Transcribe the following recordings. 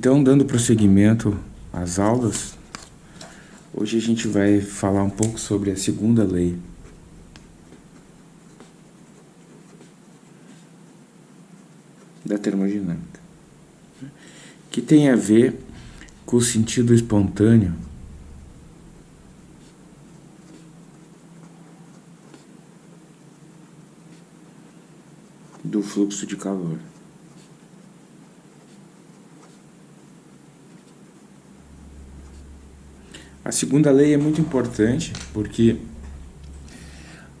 Então, dando prosseguimento às aulas, hoje a gente vai falar um pouco sobre a segunda lei. Da termodinâmica, que tem a ver com o sentido espontâneo do fluxo de calor. A segunda lei é muito importante porque,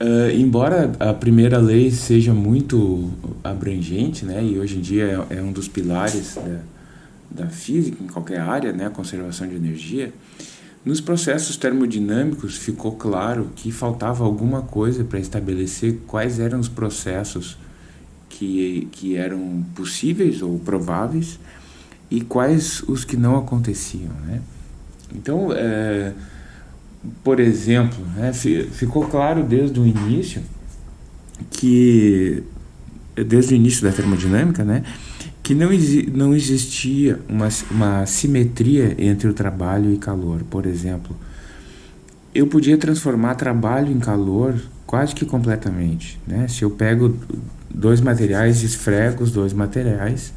uh, embora a primeira lei seja muito abrangente, né, e hoje em dia é, é um dos pilares da, da física em qualquer área, né, a conservação de energia, nos processos termodinâmicos ficou claro que faltava alguma coisa para estabelecer quais eram os processos que, que eram possíveis ou prováveis e quais os que não aconteciam, né? Então, é, por exemplo, né, ficou claro desde o início que, desde o início da termodinâmica, né, que não, não existia uma, uma simetria entre o trabalho e calor. Por exemplo, eu podia transformar trabalho em calor quase que completamente. Né? Se eu pego dois materiais, esfrego os dois materiais,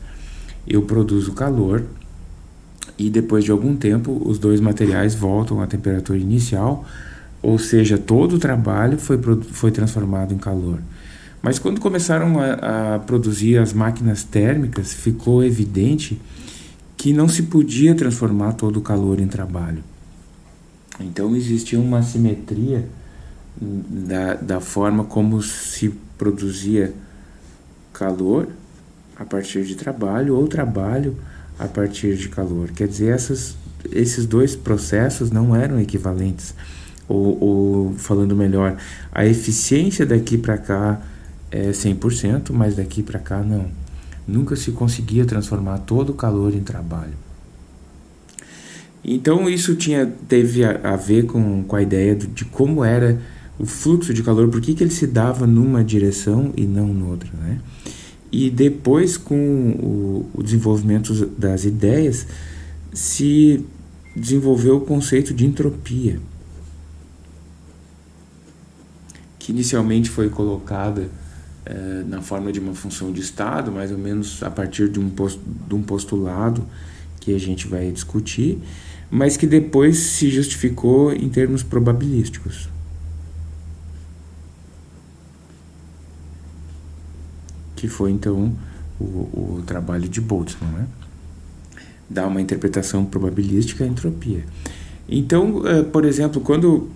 eu produzo calor e depois de algum tempo os dois materiais voltam à temperatura inicial, ou seja, todo o trabalho foi, foi transformado em calor. Mas quando começaram a, a produzir as máquinas térmicas, ficou evidente que não se podia transformar todo o calor em trabalho. Então existia uma simetria da, da forma como se produzia calor a partir de trabalho ou trabalho a partir de calor. Quer dizer, essas, esses dois processos não eram equivalentes. Ou, ou falando melhor, a eficiência daqui para cá é 100%, mas daqui para cá não. Nunca se conseguia transformar todo o calor em trabalho. Então isso tinha, teve a, a ver com, com a ideia de, de como era o fluxo de calor, por que, que ele se dava numa direção e não noutra, né? E depois, com o, o desenvolvimento das ideias, se desenvolveu o conceito de entropia, que inicialmente foi colocada eh, na forma de uma função de estado, mais ou menos a partir de um, post, de um postulado que a gente vai discutir, mas que depois se justificou em termos probabilísticos. Que foi então o, o trabalho de Boltzmann, né? Dá uma interpretação probabilística à entropia. Então, uh, por exemplo, quando uh,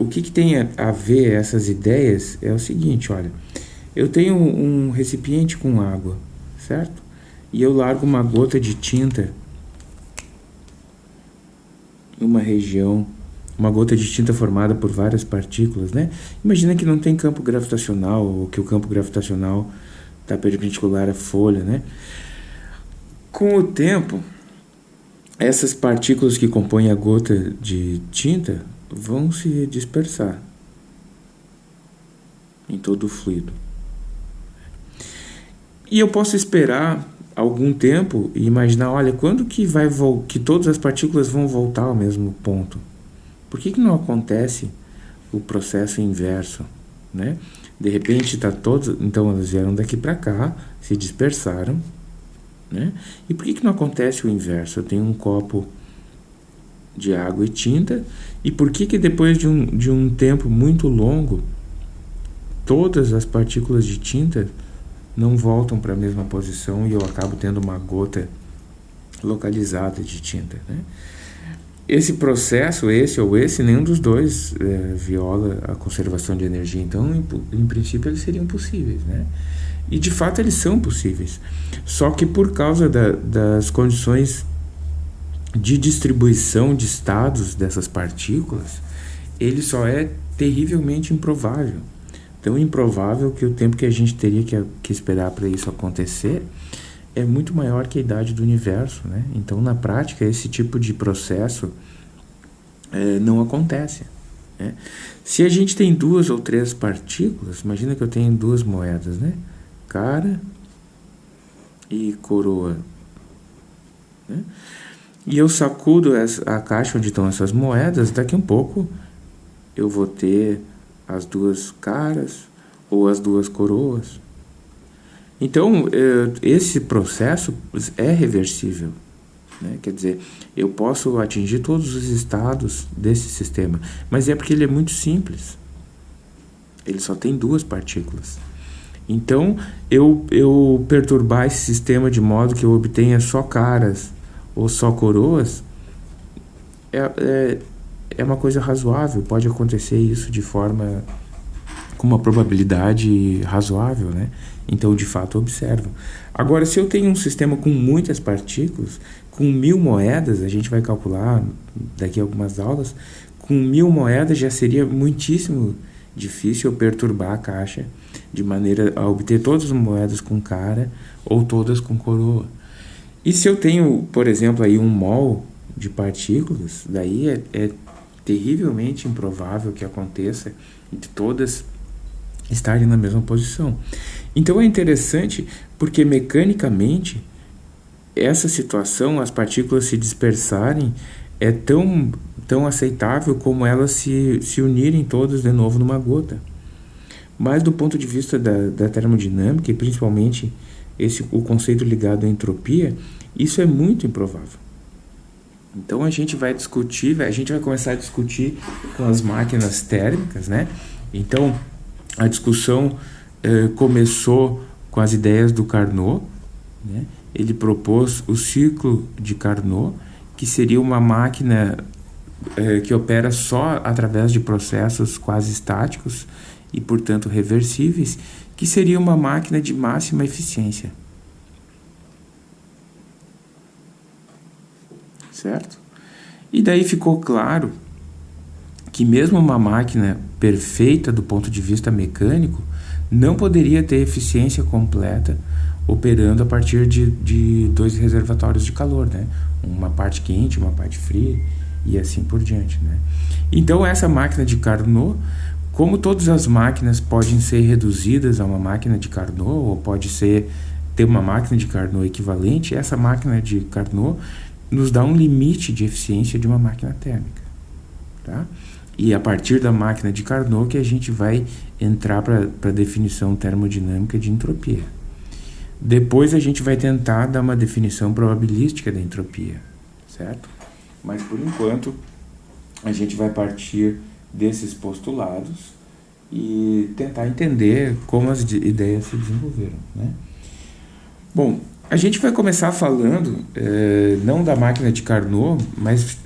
o que, que tem a, ver essas ideias é o seguinte, olha, eu tenho um, recipiente com água, certo? E eu largo uma gota de tinta em uma região uma gota de tinta formada por várias partículas, né? Imagina que não tem campo gravitacional, ou que o campo gravitacional está perpendicular à folha, né? Com o tempo, essas partículas que compõem a gota de tinta vão se dispersar em todo o fluido. E eu posso esperar algum tempo e imaginar, olha, quando que vai que todas as partículas vão voltar ao mesmo ponto? Por que, que não acontece o processo inverso, né? De repente está todos, então elas vieram daqui para cá, se dispersaram, né? E por que, que não acontece o inverso? Eu tenho um copo de água e tinta, e por que que depois de um, de um tempo muito longo, todas as partículas de tinta não voltam para a mesma posição e eu acabo tendo uma gota localizada de tinta, né? Esse processo, esse ou esse, nenhum dos dois é, viola a conservação de energia. Então, em, em, princípio, eles seriam possíveis, né? E de fato eles são possíveis. Só que por causa da, das condições de distribuição de estados dessas partículas, ele só é terrivelmente improvável. Tão improvável que o tempo que a gente teria que, que esperar para isso acontecer é muito maior que a idade do universo, né? Então, na prática, esse tipo de processo é, não acontece. Né? Se a gente tem duas ou três partículas, imagina que eu tenho duas moedas, né? Cara e coroa. Né? E eu sacudo a caixa onde estão essas moedas, daqui a um pouco eu vou ter as duas caras ou as duas coroas. Então, eh, esse processo é reversível. Né? Quer dizer, eu posso atingir todos os estados desse sistema, mas é porque ele é muito simples. Ele só tem duas partículas. Então, eu, eu perturbar esse sistema de modo que eu obtenha só caras ou só coroas é, é, é uma coisa razoável. Pode acontecer isso de forma com uma probabilidade razoável, né? Então, de fato, observo. Agora, se eu tenho um sistema com muitas partículas, com mil moedas, a gente vai calcular daqui a algumas aulas, com mil moedas já seria muitíssimo difícil eu perturbar a caixa de maneira a obter todas as moedas com cara ou todas com coroa. E se eu tenho, por exemplo, aí um mol de partículas, daí é, é terrivelmente improvável que aconteça de todas estarem na mesma posição. Então é interessante porque mecanicamente essa situação, as partículas se dispersarem, é tão, tão aceitável como elas se, se unirem todas de novo numa gota. Mas do ponto de vista da, da termodinâmica, e principalmente esse, o conceito ligado à entropia, isso é muito improvável. Então a gente vai discutir, a gente vai começar a discutir com as máquinas térmicas, né? Então a discussão eh, começou com as ideias do Carnot, né? Ele propôs o ciclo de Carnot, que seria uma máquina eh, que opera só através de processos quase estáticos e, portanto, reversíveis, que seria uma máquina de máxima eficiência. Certo? E daí ficou claro que mesmo uma máquina perfeita do ponto de vista mecânico não poderia ter eficiência completa operando a partir de, de dois reservatórios de calor, né? Uma parte quente, uma parte fria e assim por diante, né? Então essa máquina de Carnot, como todas as máquinas podem ser reduzidas a uma máquina de Carnot ou pode ser ter uma máquina de Carnot equivalente, essa máquina de Carnot nos dá um limite de eficiência de uma máquina térmica, tá? E a partir da máquina de Carnot que a gente vai entrar para a definição termodinâmica de entropia. Depois a gente vai tentar dar uma definição probabilística da entropia, certo? Mas por enquanto a gente vai partir desses postulados e tentar entender como as ideias se desenvolveram, né? Bom, a gente vai começar falando eh, não da máquina de Carnot, mas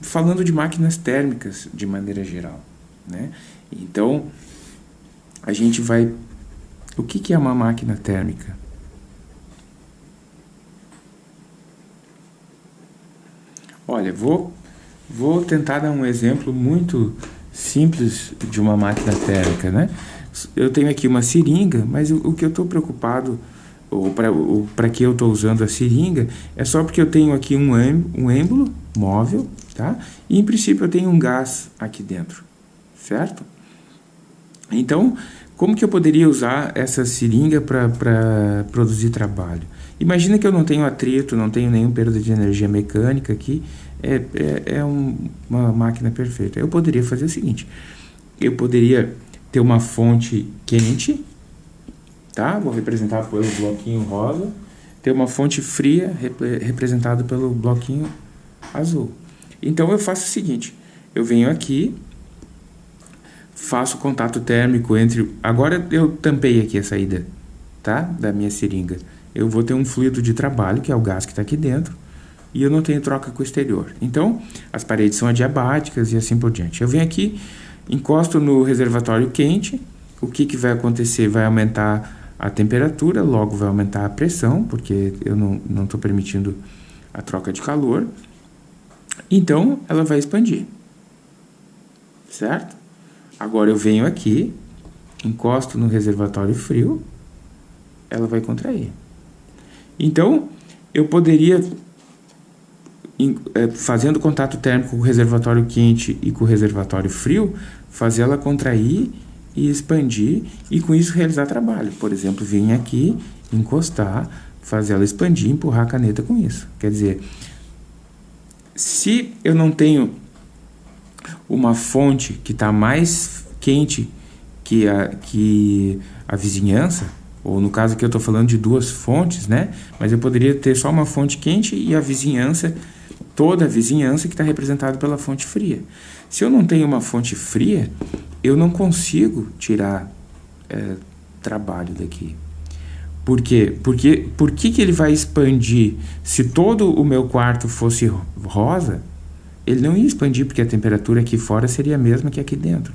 falando de máquinas térmicas de maneira geral, né? Então a gente vai o que, que é uma máquina térmica? Olha, vou, vou tentar dar um exemplo muito simples de uma máquina térmica, né? Eu tenho aqui uma seringa, mas o, o que eu estou preocupado, ou para que eu estou usando a seringa, é só porque eu tenho aqui um, um êmbolo móvel, tá? E em princípio eu tenho um gás aqui dentro, certo? Então, como que eu poderia usar essa seringa para produzir trabalho? Imagina que eu não tenho atrito, não tenho nenhum perda de energia mecânica aqui, é, é, é um, uma máquina perfeita. Eu poderia fazer o seguinte, eu poderia ter uma fonte quente, tá? Vou representar pelo bloquinho rosa, ter uma fonte fria rep representada pelo bloquinho azul. Então eu faço o seguinte, eu venho aqui, faço contato térmico entre... Agora eu tampei aqui a saída, tá? Da minha seringa eu vou ter um fluido de trabalho, que é o gás que está aqui dentro, e eu não tenho troca com o exterior. Então, as paredes são adiabáticas e assim por diante. Eu venho aqui, encosto no reservatório quente, o que, que vai acontecer? Vai aumentar a temperatura, logo vai aumentar a pressão, porque eu não estou permitindo a troca de calor. Então, ela vai expandir. Certo? Agora eu venho aqui, encosto no reservatório frio, ela vai contrair. Então, eu poderia, é, fazendo contato térmico com o reservatório quente e com o reservatório frio, fazer ela contrair e expandir e com isso realizar trabalho. Por exemplo, vir aqui, encostar, fazer ela expandir empurrar a caneta com isso. Quer dizer, se eu não tenho uma fonte que está mais quente que a, que a vizinhança, ou no caso aqui eu estou falando de duas fontes, né? Mas eu poderia ter só uma fonte quente e a vizinhança, toda a vizinhança que está representada pela fonte fria. Se eu não tenho uma fonte fria, eu não consigo tirar é, trabalho daqui. Por quê? Porque, por que, que ele vai expandir? Se todo o meu quarto fosse rosa, ele não ia expandir porque a temperatura aqui fora seria a mesma que aqui dentro.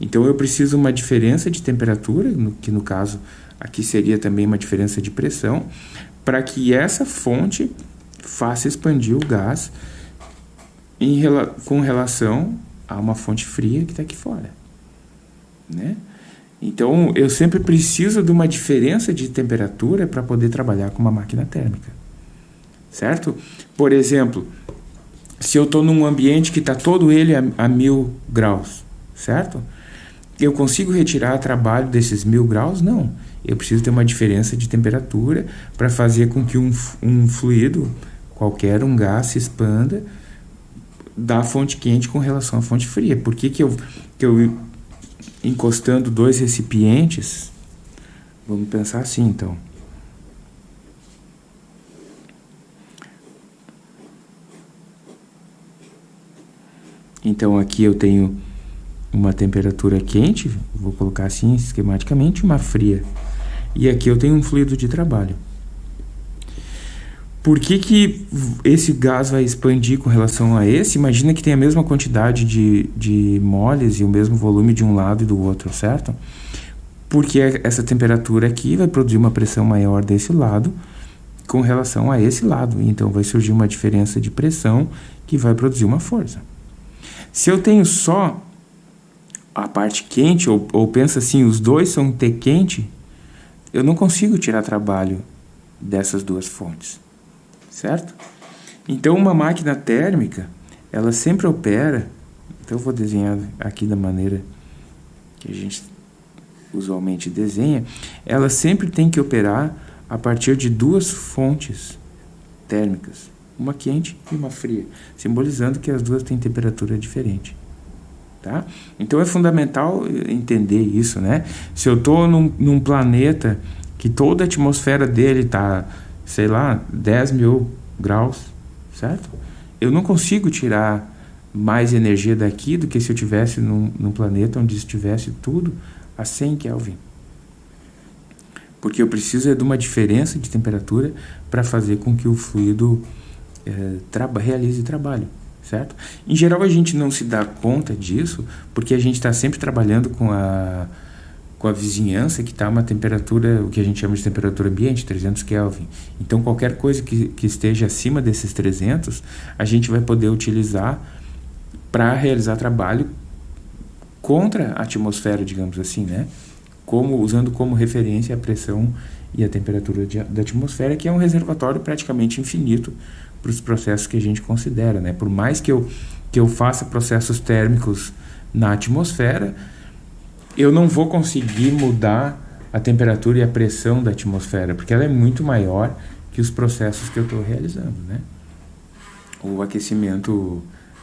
Então eu preciso uma diferença de temperatura, no, que no caso aqui seria também uma diferença de pressão, para que essa fonte faça expandir o gás em, com relação a uma fonte fria que está aqui fora. Né? Então, eu sempre preciso de uma diferença de temperatura para poder trabalhar com uma máquina térmica. Certo? Por exemplo, se eu estou num ambiente que está todo ele a, a mil graus, certo? Eu consigo retirar trabalho desses mil graus? Não. Eu preciso ter uma diferença de temperatura para fazer com que um, um fluido, qualquer um gás, se expanda da fonte quente com relação à fonte fria. Por que, que, eu, que eu encostando dois recipientes, vamos pensar assim então. Então aqui eu tenho uma temperatura quente, vou colocar assim esquematicamente, uma fria. E aqui eu tenho um fluido de trabalho. Por que, que esse gás vai expandir com relação a esse? Imagina que tem a mesma quantidade de, de moles e o mesmo volume de um lado e do outro, certo? Porque essa temperatura aqui vai produzir uma pressão maior desse lado com relação a esse lado. Então vai surgir uma diferença de pressão que vai produzir uma força. Se eu tenho só a parte quente, ou, ou pensa assim, os dois são T quente, eu não consigo tirar trabalho dessas duas fontes certo? Então, uma máquina térmica, ela sempre opera, então eu vou desenhar aqui da maneira que a gente usualmente desenha, ela sempre tem que operar a partir de duas fontes térmicas, uma quente e uma fria, simbolizando que as duas têm temperatura diferente. Tá? Então é fundamental entender isso, né? Se eu estou num, num planeta que toda a atmosfera dele está sei lá, 10 mil graus, certo? Eu não consigo tirar mais energia daqui do que se eu tivesse num, num planeta onde estivesse tudo a 100 Kelvin. Porque eu preciso é de uma diferença de temperatura para fazer com que o fluido é, realize trabalho, certo? Em geral a gente não se dá conta disso porque a gente está sempre trabalhando com a com a vizinhança que está uma temperatura, o que a gente chama de temperatura ambiente, 300 Kelvin. Então, qualquer coisa que, que esteja acima desses 300, a gente vai poder utilizar para realizar trabalho contra a atmosfera, digamos assim, né? Como, usando como referência a pressão e a temperatura de, da atmosfera, que é um reservatório praticamente infinito para os processos que a gente considera, né? Por mais que eu, que eu faça processos térmicos na atmosfera, eu não vou conseguir mudar a temperatura e a pressão da atmosfera, porque ela é muito maior que os processos que eu estou realizando, né? O aquecimento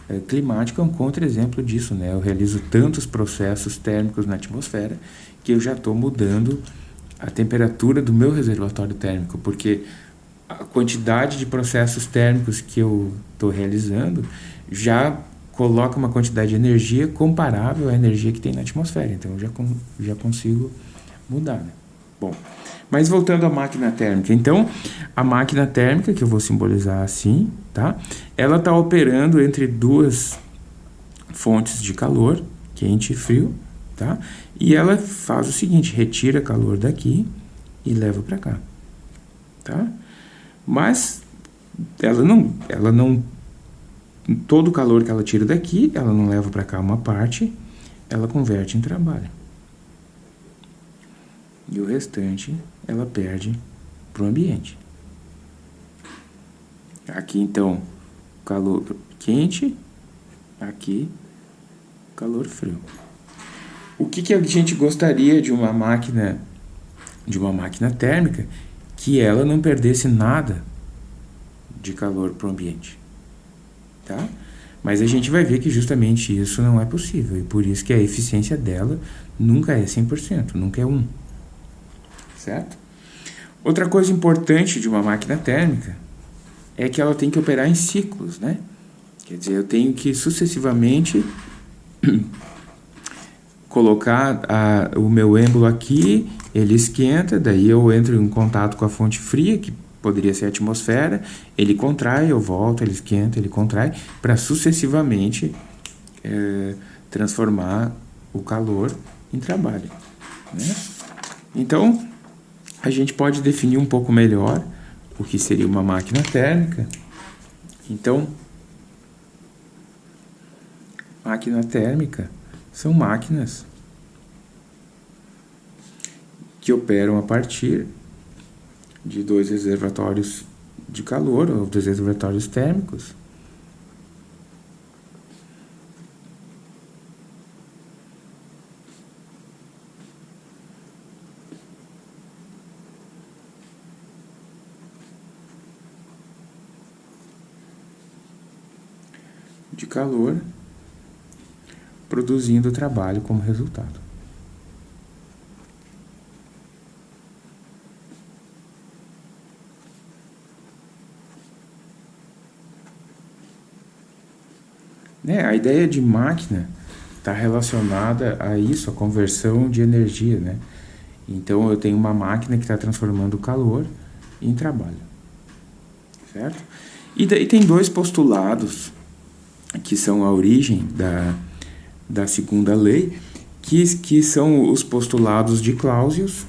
é, climático é um contra-exemplo disso, né? Eu realizo tantos processos térmicos na atmosfera que eu já estou mudando a temperatura do meu reservatório térmico, porque a quantidade de processos térmicos que eu estou realizando já coloca uma quantidade de energia comparável à energia que tem na atmosfera. Então, eu já, já consigo mudar. Né? Bom, mas voltando à máquina térmica. Então, a máquina térmica, que eu vou simbolizar assim, tá? Ela está operando entre duas fontes de calor, quente e frio, tá? E ela faz o seguinte, retira calor daqui e leva para cá, tá? Mas ela não, ela não todo o calor que ela tira daqui, ela não leva para cá uma parte, ela converte em trabalho. E o restante ela perde para o ambiente. Aqui então, calor quente, aqui calor frio. O que, que a gente gostaria de uma máquina de uma máquina térmica que ela não perdesse nada de calor para o ambiente. Tá? Mas a gente vai ver que justamente isso não é possível, e por isso que a eficiência dela nunca é 100%, nunca é 1. Certo? Outra coisa importante de uma máquina térmica é que ela tem que operar em ciclos, né? Quer dizer, eu tenho que sucessivamente colocar a, o meu êmbolo aqui, ele esquenta, daí eu entro em contato com a fonte fria, que poderia ser a atmosfera, ele contrai, eu volto, ele esquenta, ele contrai, para sucessivamente é, transformar o calor em trabalho. Né? Então, a gente pode definir um pouco melhor o que seria uma máquina térmica. Então, máquina térmica são máquinas que operam a partir de dois reservatórios de calor, ou dois reservatórios térmicos, de calor, produzindo trabalho como resultado. Né? A ideia de máquina está relacionada a isso, a conversão de energia. Né? Então eu tenho uma máquina que está transformando calor em trabalho. Certo? E daí tem dois postulados que são a origem da, da segunda lei, que, que são os postulados de Clausius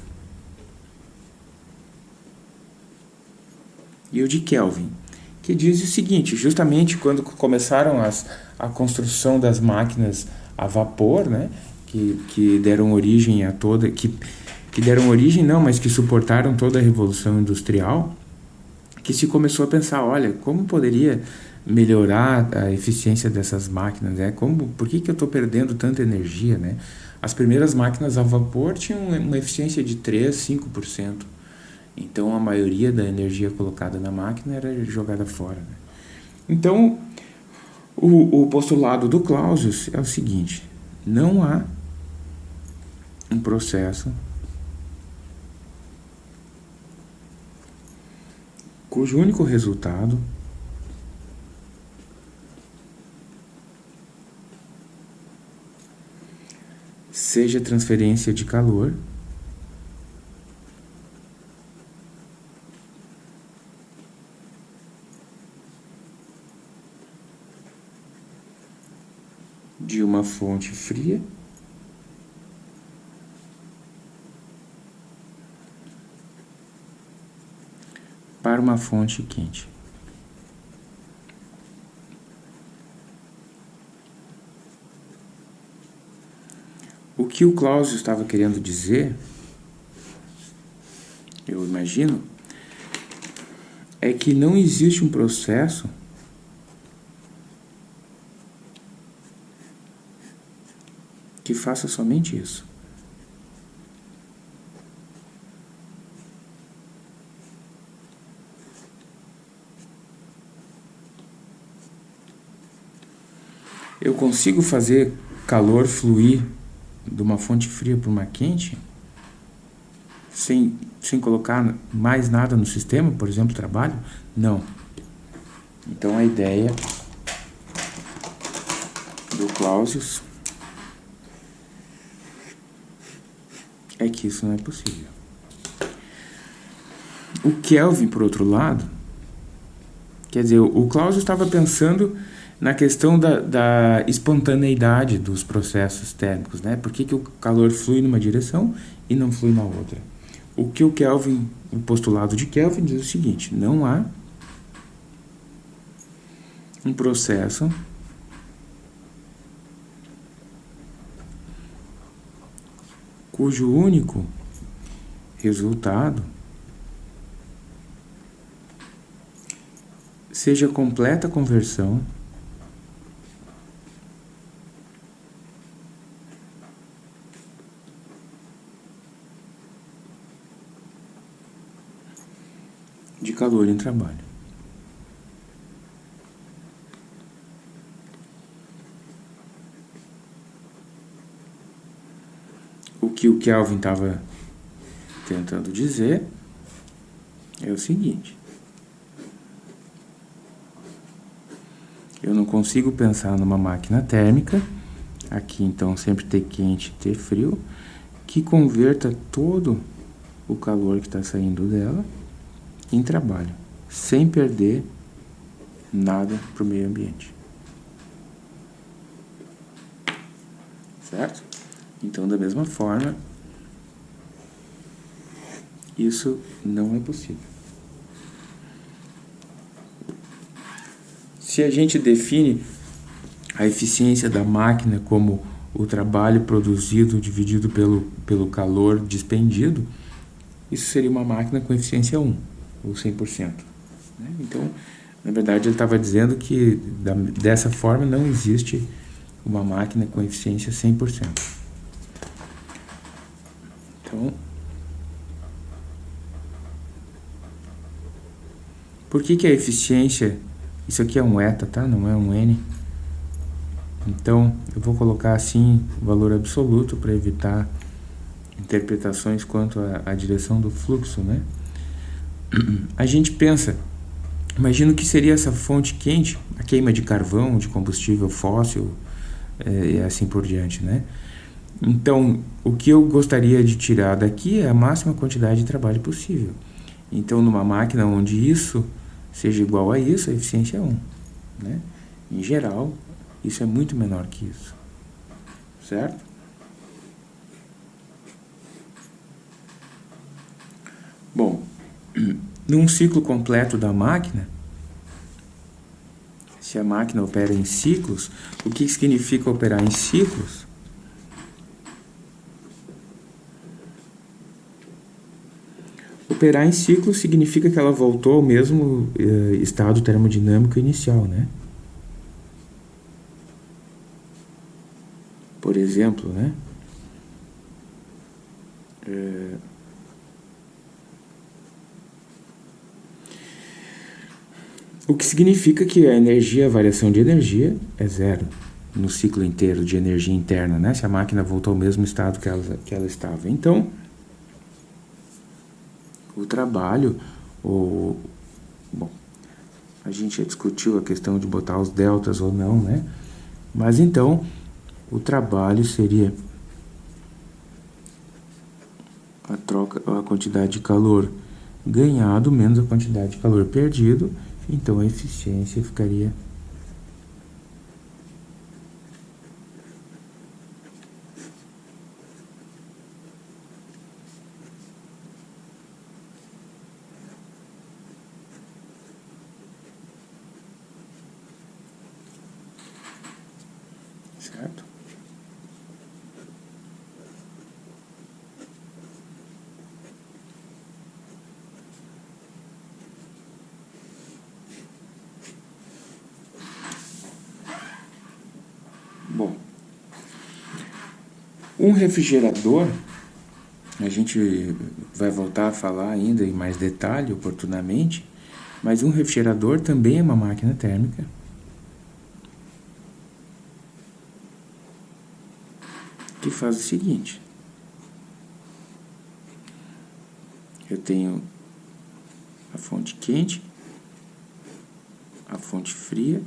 e o de Kelvin, que diz o seguinte, justamente quando começaram as, a construção das máquinas a vapor, né, que, que deram origem a toda, que, que deram origem não, mas que suportaram toda a revolução industrial, que se começou a pensar, olha, como poderia melhorar a eficiência dessas máquinas, né? Como, por que, que eu estou perdendo tanta energia, né? As primeiras máquinas a vapor tinham uma eficiência de 3, 5%. Então a maioria da energia colocada na máquina era jogada fora. Né? Então o, o postulado do Clausius é o seguinte: não há um processo cujo único resultado seja transferência de calor de uma fonte fria para uma fonte quente. O que o Claudio estava querendo dizer, eu imagino, é que não existe um processo que faça somente isso. Eu consigo fazer calor fluir de uma fonte fria para uma quente, sem, sem colocar mais nada no sistema, por exemplo, trabalho? Não. Então a ideia do Clausius é que isso não é possível. O Kelvin, por outro lado, quer dizer, o Clausius estava pensando na questão da, da, espontaneidade dos processos térmicos, né? Por que, que o calor flui numa direção e não flui na outra? O que o Kelvin, o postulado de Kelvin diz o seguinte, não há um processo cujo único resultado seja completa conversão de calor em trabalho. O que o Kelvin estava tentando dizer é o seguinte. Eu não consigo pensar numa máquina térmica, aqui então sempre ter quente e ter frio, que converta todo o calor que está saindo dela em trabalho, sem perder nada para o meio ambiente. Certo? Então, da mesma forma, isso não é possível. Se a gente define a eficiência da máquina como o trabalho produzido dividido pelo, pelo calor despendido, isso seria uma máquina com eficiência 1, ou 100%. Né? Então, na verdade, ele estava dizendo que da, dessa forma não existe uma máquina com eficiência 100%. Então, por que, que a eficiência, isso aqui é um eta, tá? Não é um n. Então, eu vou colocar assim o valor absoluto para evitar interpretações quanto à, direção do fluxo, né? A gente pensa, imagina que seria essa fonte quente, a queima de carvão, de combustível fóssil é, e assim por diante, né? Então, o que eu gostaria de tirar daqui é a máxima quantidade de trabalho possível. Então, numa máquina onde isso seja igual a isso, a eficiência é 1. Né? Em geral, isso é muito menor que isso. Certo? Bom, num ciclo completo da máquina, se a máquina opera em ciclos, o que significa operar em ciclos? Operar em ciclos significa que ela voltou ao mesmo eh, estado termodinâmico inicial, né? Por exemplo, né? É... O que significa que a energia, a variação de energia é zero no ciclo inteiro de energia interna, né? Se a máquina voltou ao mesmo estado que ela, que ela estava. Então, o trabalho, o, bom, a gente já discutiu a questão de botar os deltas ou não, né? Mas então, o trabalho seria a troca, a quantidade de calor ganhado menos a quantidade de calor perdido então a eficiência ficaria certo? Um refrigerador, a gente vai voltar a falar ainda em mais detalhe, oportunamente, mas um refrigerador também é uma máquina térmica. Que faz o seguinte. Eu tenho a fonte quente, a fonte fria,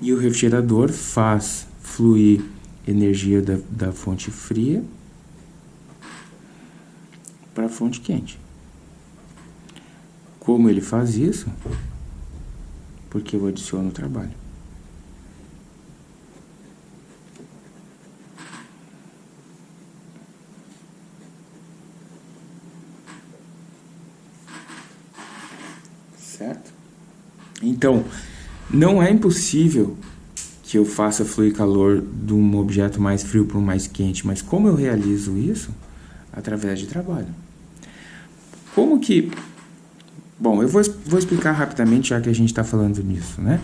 e o refrigerador faz fluir energia da, da fonte fria para a fonte quente. Como ele faz isso? Porque eu adiciono o trabalho. Certo? Então, não é impossível que eu faça fluir calor de um objeto mais frio para um mais quente, mas como eu realizo isso? Através de trabalho. Como que... Bom, eu vou, vou explicar rapidamente, já que a gente está falando nisso, né?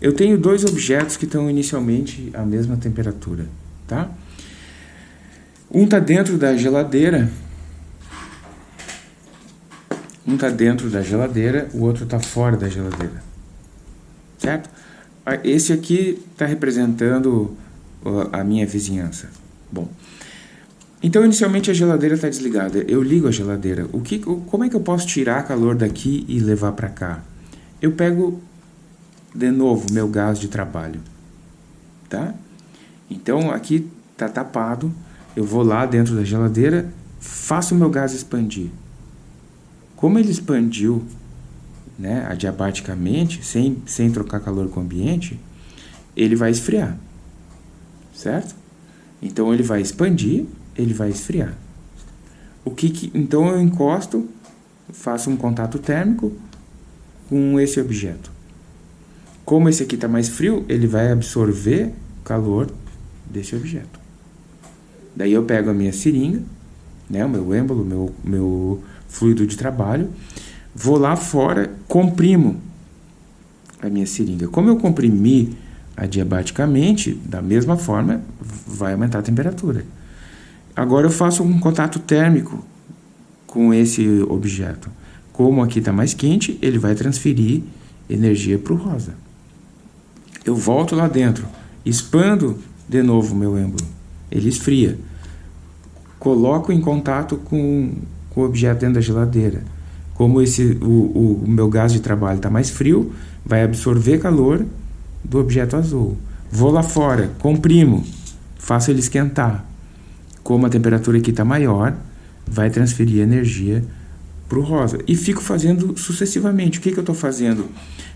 Eu tenho dois objetos que estão inicialmente à mesma temperatura, tá? Um está dentro da geladeira Um está dentro da geladeira, o outro está fora da geladeira. Certo? Esse aqui está representando a minha vizinhança. Bom, então inicialmente a geladeira está desligada. Eu ligo a geladeira. O que, como é que eu posso tirar calor daqui e levar para cá? Eu pego de novo meu gás de trabalho, tá? Então aqui está tapado. Eu vou lá dentro da geladeira, faço o meu gás expandir. Como ele expandiu né, adiabaticamente, sem, sem trocar calor com o ambiente, ele vai esfriar, certo? Então ele vai expandir, ele vai esfriar. O que, que então eu encosto, faço um contato térmico com esse objeto. Como esse aqui está mais frio, ele vai absorver calor desse objeto. Daí eu pego a minha seringa, né, o meu êmbolo, meu, meu fluido de trabalho, vou lá fora, comprimo a minha seringa. Como eu comprimi adiabaticamente, da mesma forma, vai aumentar a temperatura. Agora eu faço um contato térmico com esse objeto. Como aqui está mais quente, ele vai transferir energia para o rosa. Eu volto lá dentro, expando de novo o meu êmbolo. Ele esfria. Coloco em contato com, com o objeto dentro da geladeira como esse, o, o meu gás de trabalho está mais frio, vai absorver calor do objeto azul. Vou lá fora, comprimo, faço ele esquentar. Como a temperatura aqui está maior, vai transferir energia para o rosa. E fico fazendo sucessivamente. O que, que eu estou fazendo?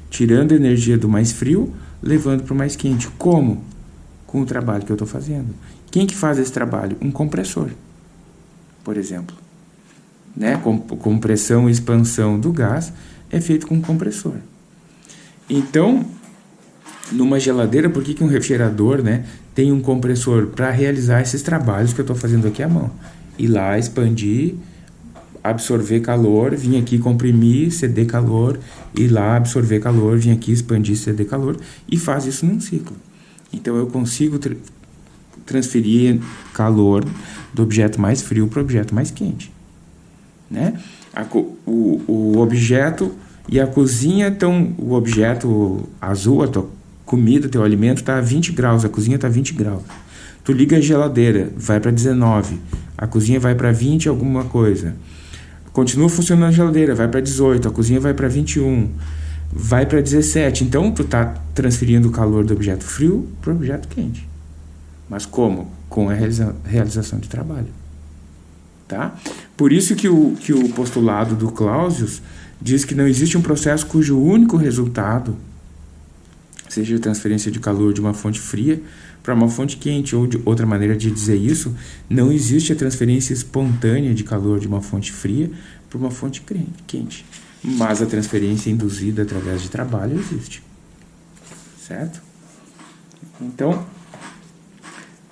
Tirando energia do mais frio, levando para o mais quente. Como? Com o trabalho que eu estou fazendo. Quem que faz esse trabalho? Um compressor, por exemplo né, com, compressão e expansão do gás, é feito com compressor. Então, numa geladeira, por que, que um refrigerador né, tem um compressor para realizar esses trabalhos que eu estou fazendo aqui à mão? Ir lá, expandir, absorver calor, vir aqui comprimir, ceder calor, ir lá, absorver calor, vir aqui, expandir, ceder calor, e faz isso num ciclo. Então eu consigo tra transferir calor do objeto mais frio para o objeto mais quente. Né? A, o, o objeto e a cozinha estão. O objeto azul, a tua comida, teu alimento está a 20 graus, a cozinha está a 20 graus. Tu liga a geladeira, vai para 19, a cozinha vai para 20 alguma coisa. Continua funcionando a geladeira, vai para 18, a cozinha vai para 21, vai para 17. Então tu está transferindo o calor do objeto frio para o objeto quente. Mas como? Com a realiza realização de trabalho. Tá? Por isso que o, que o postulado do Clausius diz que não existe um processo cujo único resultado seja a transferência de calor de uma fonte fria para uma fonte quente, ou de outra maneira de dizer isso, não existe a transferência espontânea de calor de uma fonte fria para uma fonte quente, mas a transferência induzida através de trabalho existe, certo? Então,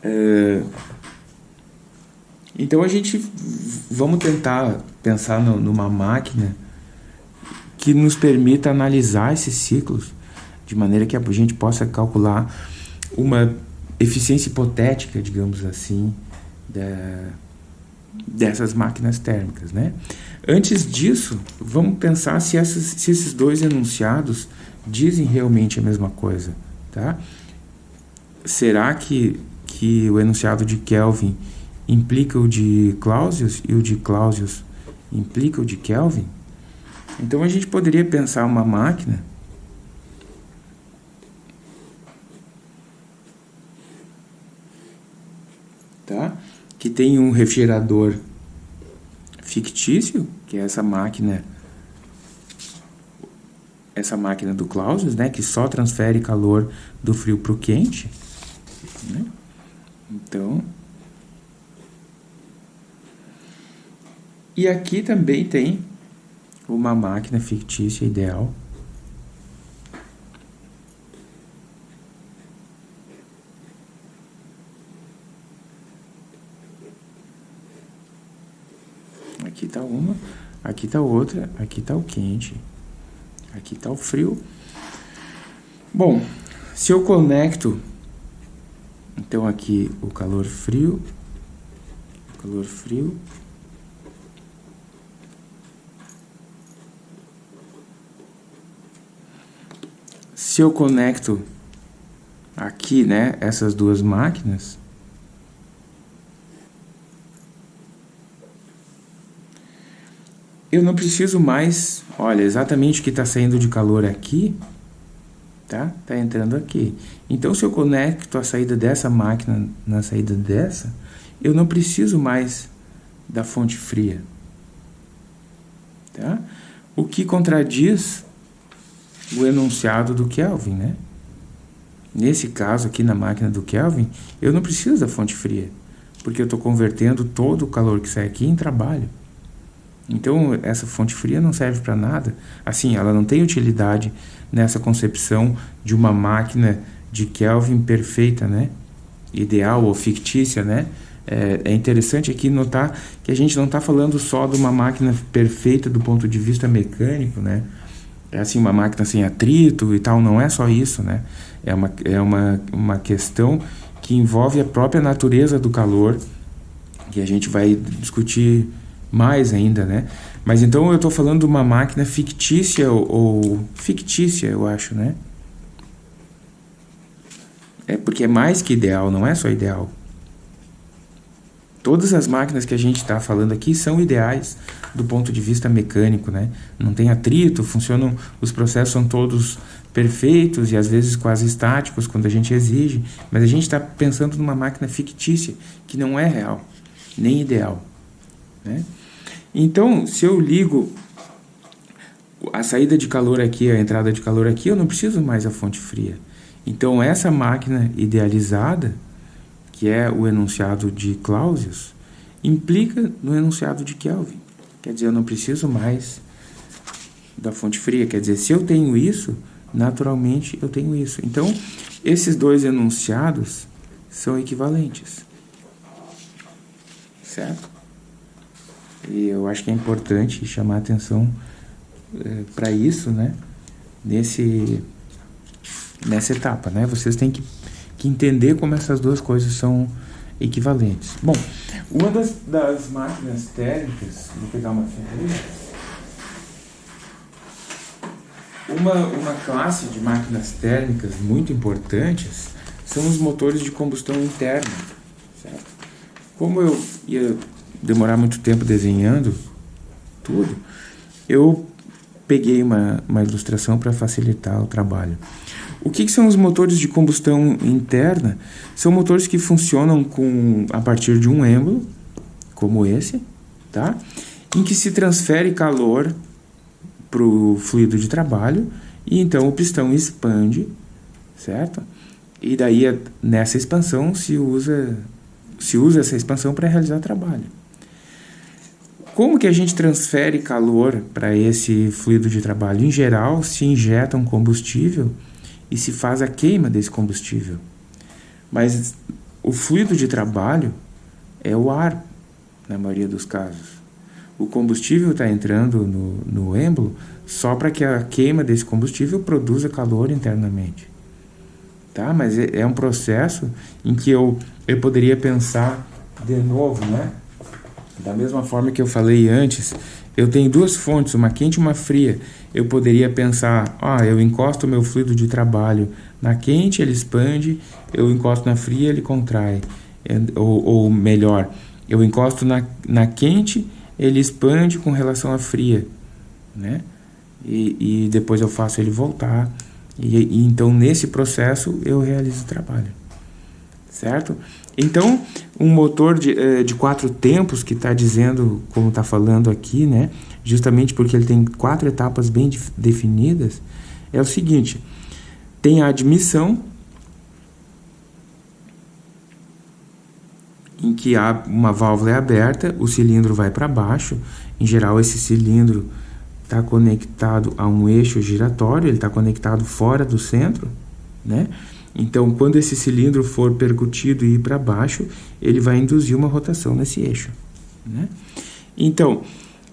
é, então a gente vamos tentar pensar no, numa máquina que nos permita analisar esses ciclos de maneira que a gente possa calcular uma eficiência hipotética, digamos assim, da, dessas máquinas térmicas, né? Antes disso, vamos pensar se, essas, se esses dois enunciados dizem realmente a mesma coisa, tá? Será que, que o enunciado de Kelvin implica o de Clausius e o de Clausius implica o de Kelvin, então a gente poderia pensar uma máquina tá? que tem um refrigerador fictício, que é essa máquina essa máquina do Clausius, né, que só transfere calor do frio para o quente. Né? Então, E aqui também tem uma máquina fictícia ideal. Aqui está uma, aqui está outra, aqui está o quente, aqui está o frio. Bom, se eu conecto, então aqui o calor frio, calor frio, se eu conecto aqui, né, essas duas máquinas, eu não preciso mais, olha, exatamente o que está saindo de calor aqui, tá? Tá entrando aqui. Então, se eu conecto a saída dessa máquina na saída dessa, eu não preciso mais da fonte fria, tá? O que contradiz o enunciado do Kelvin, né? Nesse caso aqui na máquina do Kelvin, eu não preciso da fonte fria, porque eu estou convertendo todo o calor que sai aqui em trabalho. Então, essa fonte fria não serve para nada. Assim, ela não tem utilidade nessa concepção de uma máquina de Kelvin perfeita, né? Ideal ou fictícia, né? É, é interessante aqui notar que a gente não está falando só de uma máquina perfeita do ponto de vista mecânico, né? É assim, uma máquina sem atrito e tal, não é só isso, né? É uma, é uma, uma questão que envolve a própria natureza do calor, que a gente vai discutir mais ainda, né? Mas então eu estou falando de uma máquina fictícia ou, ou, fictícia, eu acho, né? É porque é mais que ideal, não é só ideal. Todas as máquinas que a gente está falando aqui são ideais do ponto de vista mecânico, né? Não tem atrito, funcionam, os processos são todos perfeitos e às vezes quase estáticos quando a gente exige, mas a gente está pensando numa máquina fictícia que não é real, nem ideal, né? Então, se eu ligo a saída de calor aqui, a entrada de calor aqui, eu não preciso mais a fonte fria. Então, essa máquina idealizada, que é o enunciado de Clausius, implica no enunciado de Kelvin. Quer dizer, eu não preciso mais da fonte fria. Quer dizer, se eu tenho isso, naturalmente eu tenho isso. Então, esses dois enunciados são equivalentes. Certo? E eu acho que é importante chamar atenção é, para isso, né? Nesse, nessa etapa, né? Vocês têm que, que entender como essas duas coisas são equivalentes. Bom, uma das, das máquinas térmicas, vou pegar uma ferramenta. Uma, uma classe de máquinas térmicas muito importantes são os motores de combustão interna. Certo? Como eu ia demorar muito tempo desenhando tudo, eu peguei uma, uma ilustração para facilitar o trabalho. O que, que, são os motores de combustão interna? São motores que funcionam com, a partir de um êmbolo, como esse, tá? em que se transfere calor para o fluido de trabalho e então o pistão expande, certo? E daí nessa expansão se usa, se usa essa expansão para realizar trabalho. Como que a gente transfere calor para esse fluido de trabalho? Em geral, se injeta um combustível e se faz a queima desse combustível. Mas o fluido de trabalho é o ar, na maioria dos casos. O combustível está entrando no, no êmbolo só para que a queima desse combustível produza calor internamente. Tá? Mas é, é um processo em que eu, eu poderia pensar de novo, né? Da mesma forma que eu falei antes, eu tenho duas fontes, uma quente e uma fria. Eu poderia pensar, ah, eu encosto o meu fluido de trabalho na quente, ele expande, eu encosto na fria, ele contrai. É, ou, ou melhor, eu encosto na, na quente, ele expande com relação à fria, né? E, e depois eu faço ele voltar. E, e então, nesse processo, eu realizo o trabalho, certo? Então, um motor de, eh, de quatro tempos, que está dizendo, como está falando aqui, né, justamente porque ele tem quatro etapas bem definidas, é o seguinte: tem a admissão, em que uma válvula é aberta, o cilindro vai para baixo. Em geral, esse cilindro está conectado a um eixo giratório, ele está conectado fora do centro, né? Então, quando esse cilindro for percutido e ir para baixo, ele vai induzir uma rotação nesse eixo. Né? Então,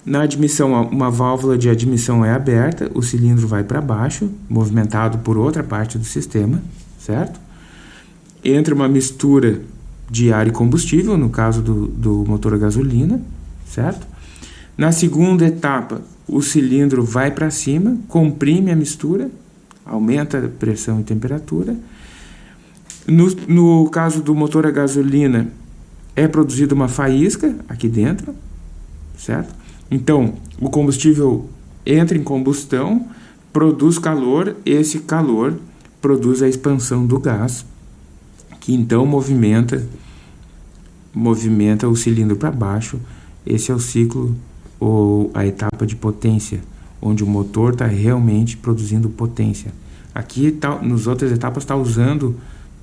na admissão, uma válvula de admissão é aberta, o cilindro vai para baixo, movimentado por outra parte do sistema, certo? Entra uma mistura de ar e combustível, no caso do, do motor a gasolina, certo? Na segunda etapa, o cilindro vai para cima, comprime a mistura, aumenta a pressão e temperatura. No, no caso do motor a gasolina, é produzida uma faísca aqui dentro, certo? Então, o combustível entra em combustão, produz calor, esse calor produz a expansão do gás, que então movimenta movimenta o cilindro para baixo. Esse é o ciclo ou a etapa de potência, onde o motor está realmente produzindo potência. Aqui, tá, nas outras etapas, está usando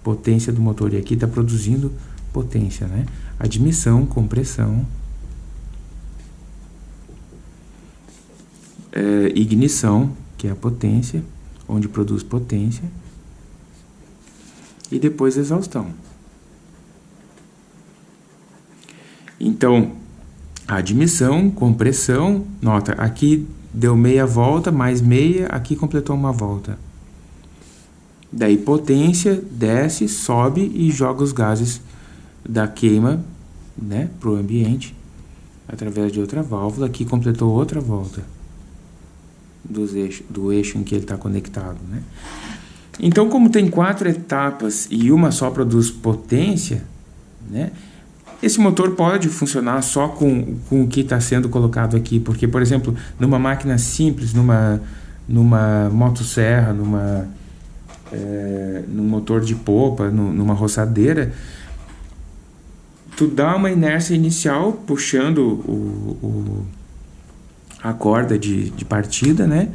potência do motor e aqui está produzindo potência, né? Admissão, compressão, é, ignição, que é a potência, onde produz potência, e depois exaustão. Então, admissão, compressão, nota, aqui deu meia volta, mais meia, aqui completou uma volta. Daí potência, desce, sobe e joga os gases da queima né, para o ambiente através de outra válvula, aqui completou outra volta dos eixo, do eixo em que ele está conectado. Né? Então, como tem quatro etapas e uma só produz potência, né, esse motor pode funcionar só com, com o que está sendo colocado aqui, porque, por exemplo, numa máquina simples, numa, numa motosserra, numa, é, motor de popa, no, numa roçadeira, tu dá uma inércia inicial puxando o, o a corda de, de partida, né?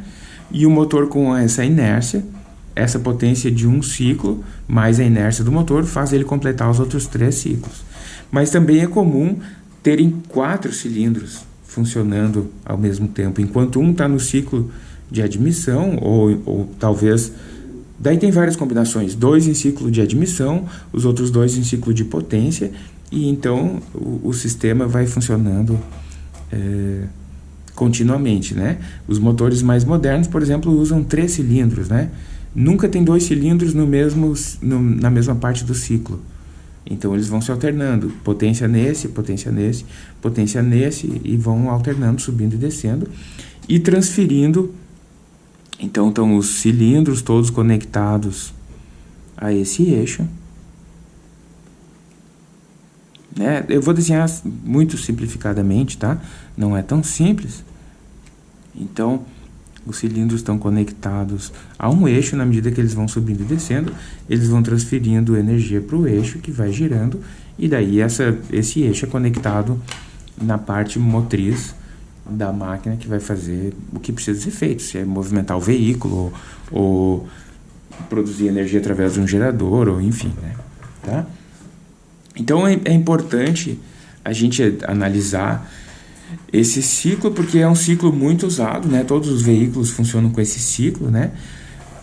E o motor com essa inércia, essa potência de um ciclo, mais a inércia do motor, faz ele completar os outros três ciclos. Mas também é comum terem quatro cilindros funcionando ao mesmo tempo, enquanto um está no ciclo de admissão, ou, ou talvez... Daí tem várias combinações, dois em ciclo de admissão, os outros dois em ciclo de potência, e então o, o sistema vai funcionando... É, continuamente, né? Os motores mais modernos, por exemplo, usam três cilindros, né? Nunca tem dois cilindros no mesmo, no, na mesma parte do ciclo. Então eles vão se alternando, potência nesse, potência nesse, potência nesse, e vão alternando, subindo e descendo, e transferindo. Então estão os cilindros todos conectados a esse eixo. Né? Eu vou desenhar muito simplificadamente, tá? Não é tão simples. Então, os cilindros estão conectados a um eixo, na medida que eles vão subindo e descendo, eles vão transferindo energia para o eixo que vai girando, e daí essa, esse eixo é conectado na parte motriz da máquina que vai fazer o que precisa ser feito, se é movimentar o veículo, ou, produzir energia através de um gerador, ou enfim, né? Tá? Então é, é importante a gente analisar esse ciclo, porque é um ciclo muito usado, né? Todos os veículos funcionam com esse ciclo, né?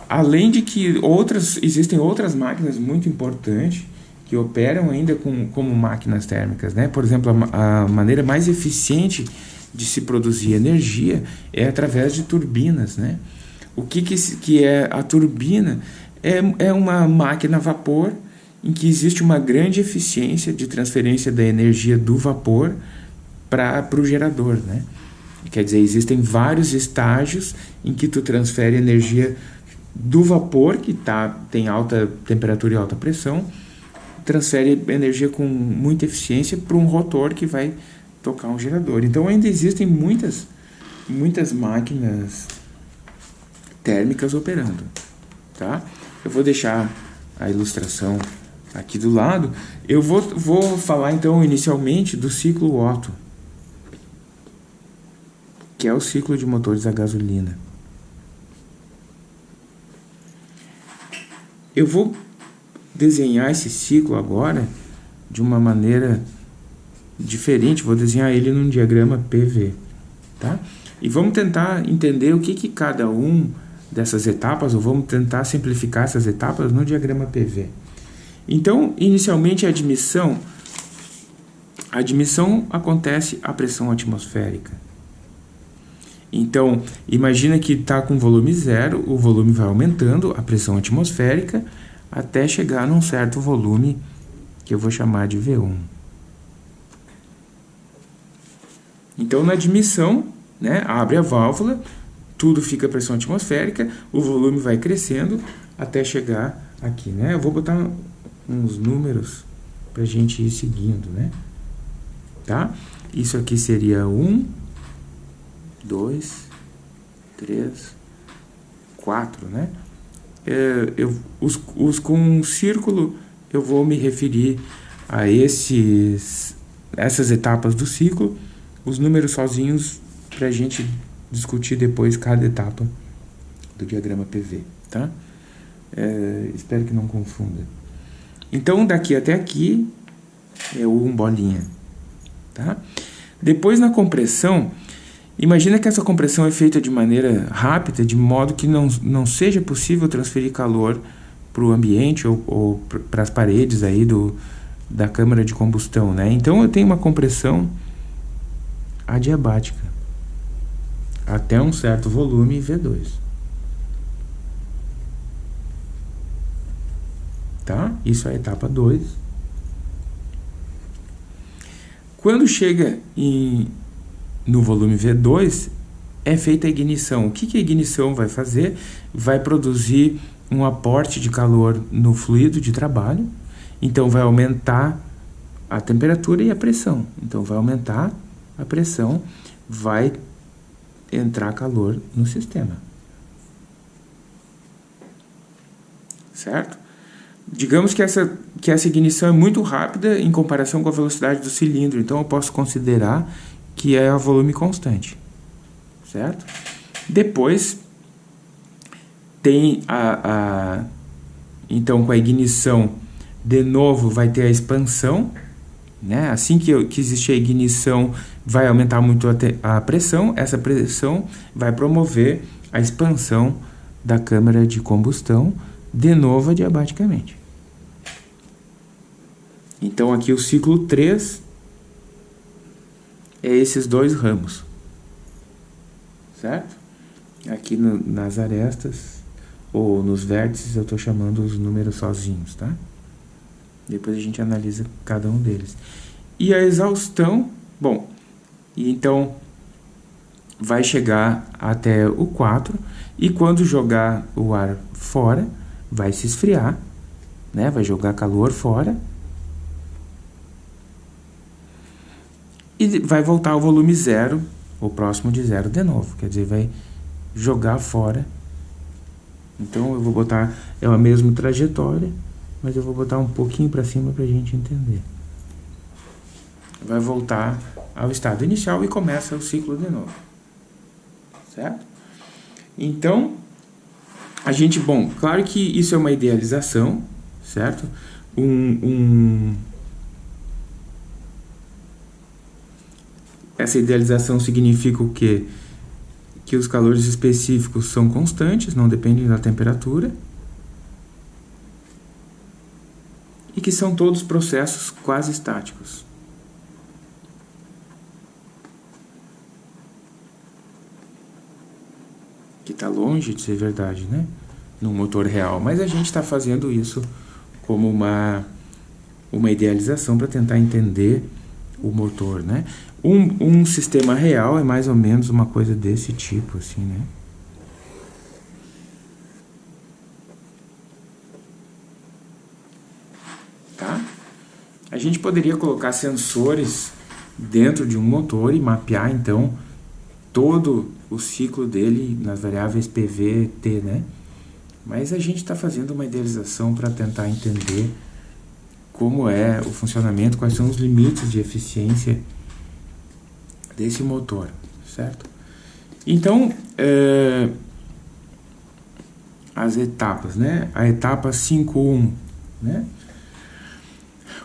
Além de que outras, existem outras máquinas muito importantes que operam ainda com, como máquinas térmicas, né? Por exemplo, a, a maneira mais eficiente de se produzir energia é através de turbinas, né? O que, que, que é a turbina? É, é uma máquina a vapor em que existe uma grande eficiência de transferência da energia do vapor para o gerador, né? Quer dizer, existem vários estágios em que tu transfere energia do vapor, que tá, tem alta temperatura e alta pressão, transfere energia com muita eficiência para um rotor que vai tocar um gerador. Então ainda existem muitas, muitas máquinas térmicas operando, tá? Eu vou deixar a ilustração aqui do lado. Eu vou, vou falar então inicialmente do ciclo Otto, que é o ciclo de motores a gasolina. Eu vou desenhar esse ciclo agora de uma maneira diferente, vou desenhar ele num diagrama PV, tá? E vamos tentar entender o que, que cada um dessas etapas, ou vamos tentar simplificar essas etapas no diagrama PV. Então, inicialmente a admissão, a admissão acontece à pressão atmosférica. Então, imagina que está com volume zero, o volume vai aumentando, a pressão atmosférica, até chegar num certo volume que eu vou chamar de V1. Então, na admissão, né, abre a válvula, tudo fica pressão atmosférica, o volume vai crescendo até chegar aqui, né? Eu vou botar uns números para a gente ir seguindo, né? Tá? Isso aqui seria 1, 2, 3, 4, né? É, eu, os com um círculo, eu vou me referir a esses, essas etapas do ciclo, os números sozinhos para a gente discutir depois cada etapa do diagrama PV, tá? É, espero que não confunda. Então, daqui até aqui é 1 bolinha, tá? Depois, na compressão, imagina que essa compressão é feita de maneira rápida, de modo que não, não seja possível transferir calor para o ambiente ou, ou para as paredes aí do, da câmara de combustão, né? Então, eu tenho uma compressão adiabática até um certo volume V2. Tá? Isso é a etapa 2. Quando chega em, no volume V2, é feita a ignição. O que, que a ignição vai fazer? Vai produzir um aporte de calor no fluido de trabalho, então vai aumentar a temperatura e a pressão. Então vai aumentar a pressão, vai entrar calor no sistema. Certo? Digamos que essa, que essa ignição é muito rápida em comparação com a velocidade do cilindro, então eu posso considerar que é a volume constante. Certo? Depois, tem a, a então com a ignição de novo vai ter a expansão né? Assim que, que existe a ignição, vai aumentar muito a, a pressão, essa pressão vai promover a expansão da câmara de combustão, de novo adiabaticamente. Então aqui o ciclo 3 é esses dois ramos, certo? Aqui no, nas arestas ou nos vértices eu estou chamando os números sozinhos, tá? Depois a gente analisa cada um deles. E a exaustão, bom, então vai chegar até o 4 e quando jogar o ar fora, vai se esfriar, né? Vai jogar calor fora. E vai voltar ao volume zero, ou próximo de zero de novo, quer dizer, vai jogar fora. Então eu vou botar é a mesma trajetória, mas eu vou botar um pouquinho para cima para a gente entender. Vai voltar ao estado inicial e começa o ciclo de novo. Certo? Então, a gente, bom, claro que isso é uma idealização, certo? Um, um, essa idealização significa o quê? Que os calores específicos são constantes, não dependem da temperatura. E que são todos processos quase estáticos. Que está longe de ser verdade, né? No motor real, mas a gente está fazendo isso como uma, uma idealização para tentar entender o motor, né? Um, um sistema real é mais ou menos uma coisa desse tipo, assim, né? A gente poderia colocar sensores dentro de um motor e mapear então todo o ciclo dele nas variáveis PV, T, né? Mas a gente está fazendo uma idealização para tentar entender como é o funcionamento, quais são os limites de eficiência desse motor, certo? Então, é, as etapas, né? A etapa 5.1, né?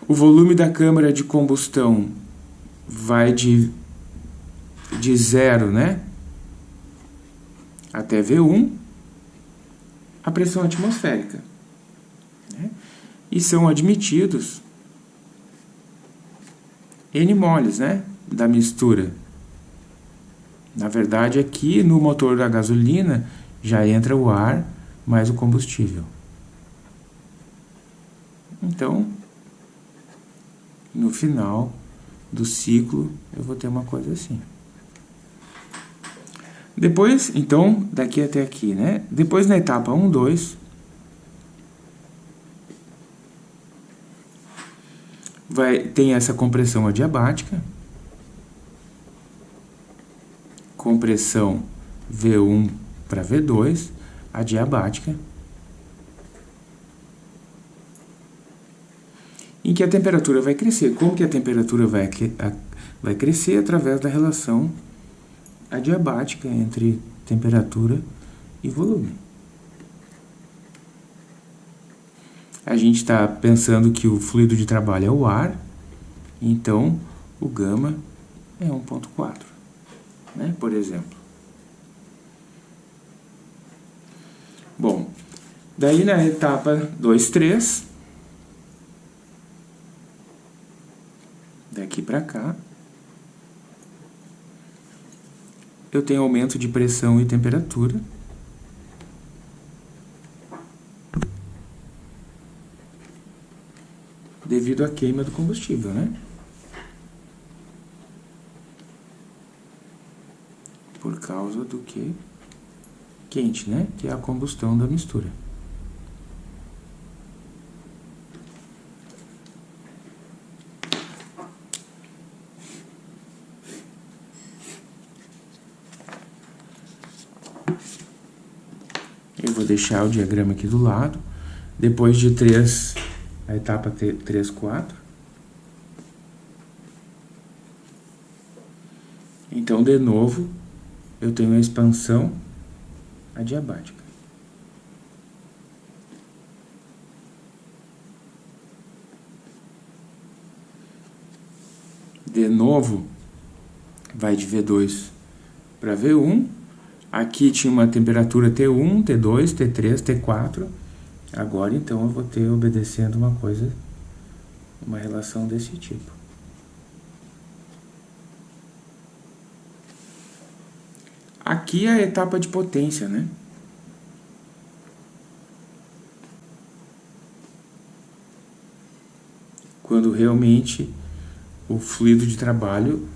O volume da câmara de combustão vai de, de zero, né? Até V1, a pressão atmosférica. Né? E são admitidos N moles, né? Da mistura. Na verdade, aqui no motor da gasolina já entra o ar mais o combustível. Então, no final do ciclo eu vou ter uma coisa assim. Depois, então, daqui até aqui, né? Depois na etapa 1, 2, vai, tem essa compressão adiabática, compressão V1 para V2, adiabática, em que a temperatura vai crescer. Como que a temperatura vai, vai crescer? Através da relação adiabática entre temperatura e volume. A gente está pensando que o fluido de trabalho é o ar, então o gama é 1.4, né, por exemplo. Bom, daí na etapa 2, 3, daqui para cá, eu tenho aumento de pressão e temperatura. Devido à queima do combustível, né? Por causa do que? Quente, né? Que é a combustão da mistura. Eu vou deixar o diagrama aqui do lado. Depois de 3, a etapa 3, 4. Então, de novo, eu tenho a expansão adiabática. De novo, vai de V2 para V1, Aqui tinha uma temperatura T1, T2, T3, T4. Agora, então, eu vou ter obedecendo uma coisa, uma relação desse tipo. Aqui é a etapa de potência, né? Quando realmente o fluido de trabalho